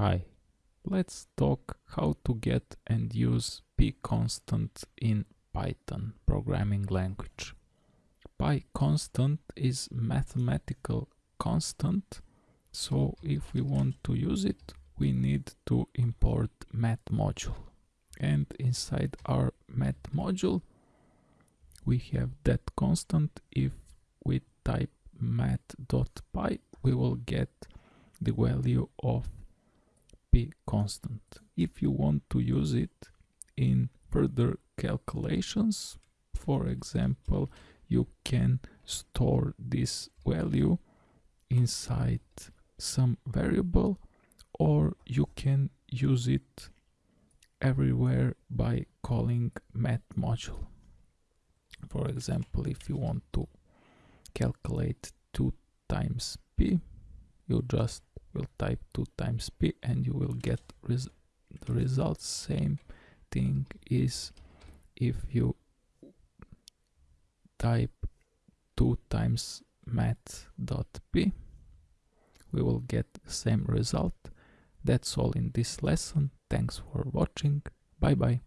Hi, let's talk how to get and use pi constant in Python programming language. Pi constant is mathematical constant, so if we want to use it, we need to import math module. And inside our math module, we have that constant. If we type math.pi, we will get the value of pi constant. If you want to use it in further calculations, for example, you can store this value inside some variable or you can use it everywhere by calling math module. For example, if you want to calculate 2 times p, you just will type 2 times p and you will get res the results. Same thing is if you type 2 times math.pi we will get same result. That's all in this lesson. Thanks for watching. Bye bye